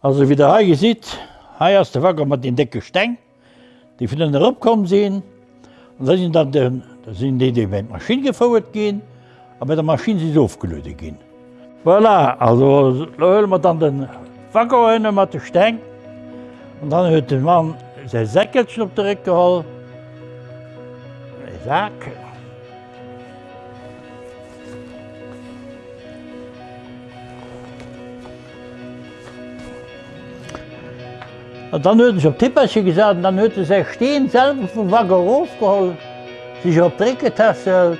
Also wie der hier sieht, hier ist der Wacker mit den dicken Steng, die von den herabkommen sehen. Und da sind dann sind die, die mit der Maschine gefahren gehen, aber mit der Maschine sind sie aufgelöst gehen. Voilà, also da holen wir dann den Wacker mit dem Steng. Und dann hat der Mann sein Säckelchen auf den Rücken Sack. En dan hadden ze op gesagt, gezet en dan hadden stehen, selber vom Wagen wakker sich auf op Dreck getesteld.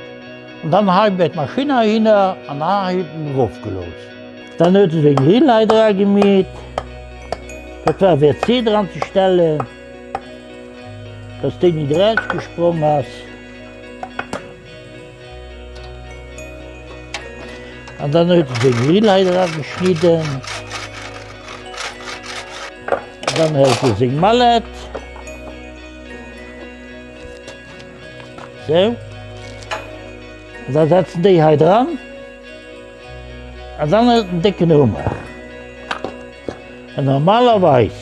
und dann habe ich mit Maschine hin und dann raufgelost. Dann hat es den Grillleiter gemäht. Das war WC dran zu stellen. Das Ding nicht rausgesprungen ist. Und dann hat es den Grillleiter geschnitten. Dan heeft hij zijn mallet. Zo. Dan zetten die hij dran. En dan een dikke nummer. En normalerwijs,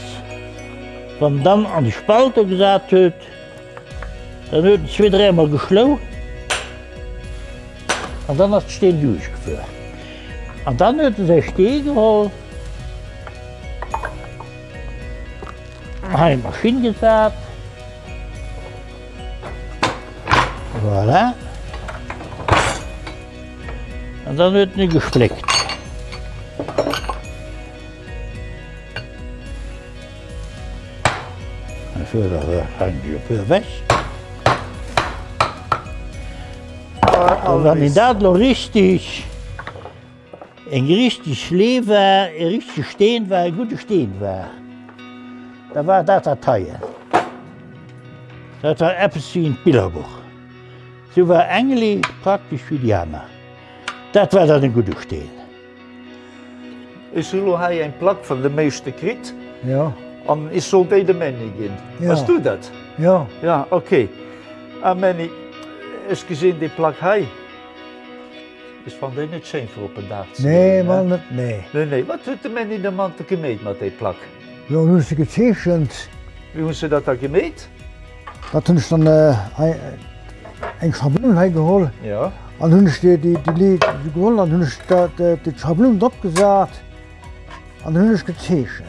van dan aan de spalte gezet wordt, dan wordt het weer dreimal gesloten. En dan is het steen durchgeführt. En dan wordt hij steen geholt. meine Maschine gefärbt. Voilà. Und dann wird die geschleckt. weg. hangi wenn ich Kandidat noch richtig, ein richtig Leber, richtig stehen war, ein gutes Stehen war. Da war dat dat Teil. Dat war etwas wie ein Bilderbuch. So war Engeli praktisch wie die. Dat war dat een goede steen. Is zullen hij een plak van de meeste krit? Ja, En is zo de Manny in. Ja. Was doet dat? ja. Ja, oké. En Manny, is gezien die plak hij? Is van de niet zijn voor op een dag. Nee, man, dat- nee. Nee, nee. Wat doet de Manny de man te gemeet met die plak? Jo nu se gezeechchend. Wie hun se dat er geméet? Dat hunnch dann eng Schablonheit geholl. Ja. An hunnech Di Di Groll an hunnech de Schablon dopgesat an hunnech gezeechen.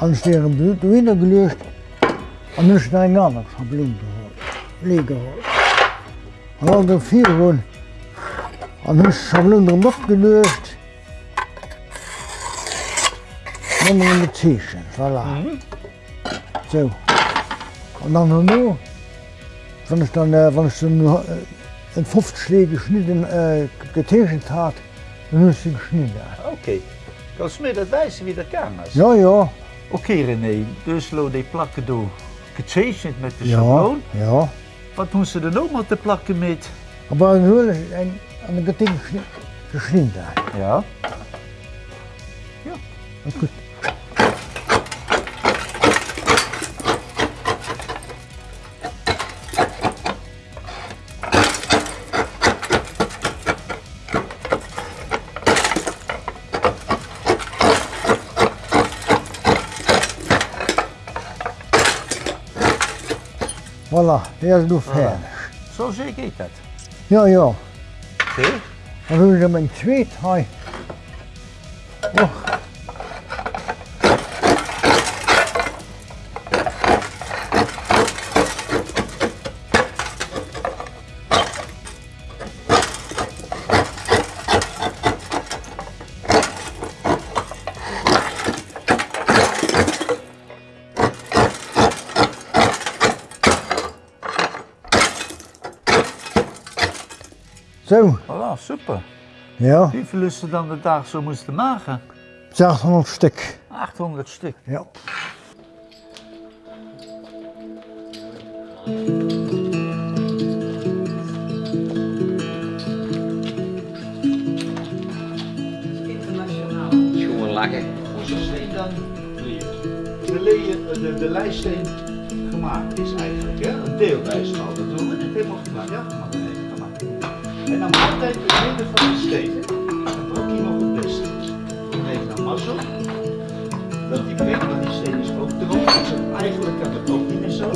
Ansteieren Blut wieder gelecht an hunnech eng aner Schablon geholl. Legeholl. An all der vir hunn an hunnech Schablon dop gelecht on the t-shirt, voila. Mm -hmm. Zo. Und dann nur, wenn ich dann, äh, wenn ich dann nur in 50 Schläge geschnitten, äh, getegnet hat, dann ist sie geschnitten. Okay. Kannst du mir das weisen, wie das kann? Ja, ja. Okay, René, dus lo die plakken door getekend met de ja, schabloon. Ja. Wat moest ze dan ook maar te plakken mit? Aber een en, en geting geschnitten. Ja. Ja. Goed. Olha lá, eles do ferro. so sehr geht das. Ja, ja. Zie? Dan doen ze hem in twee, Zo, Voilà, super. ja, Hoeveel ze dan de dag zo moesten maken? 600 stuk. 800 stuk. Ja. Jongen lachen. Hoezo steen dan de, leien, de, de lijststeen gemaakt is eigenlijk? Hè? Een deel lijststeen. Dat doen we niet helemaal gemaakt. Ja, en dan altijd de midden van de steen. Dat doet hij nog het beste. heeft dan mazzel. Dat die breekt, maar die steen is ook droog. Dus eigenlijk kan het ook niet meer zo.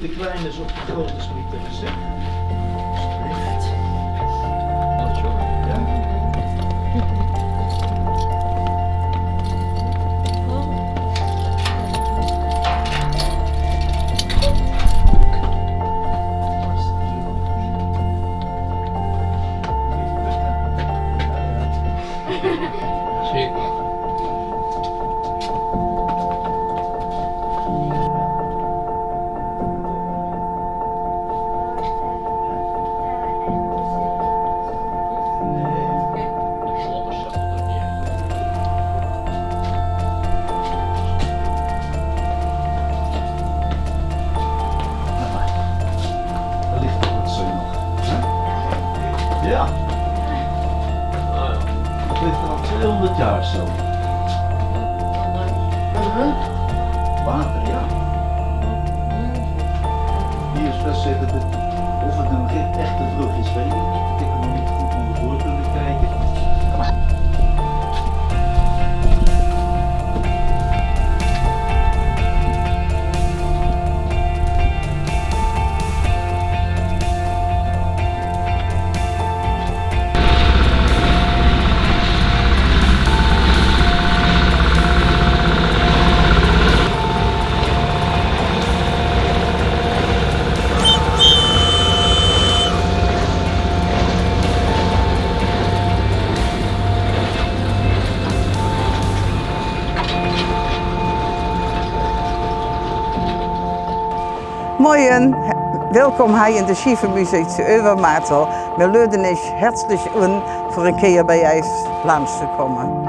De kleine is op de grote. Ja. Ja, dat ligt al 200 jaar zo. Water, ja. Hier is dat of het een echt- echte brug is, weet niet Moin, welkom hier in de Schiefermuseum zu Overmatel. Wir laden euch herzlich voor een keer bij ons langs te komen.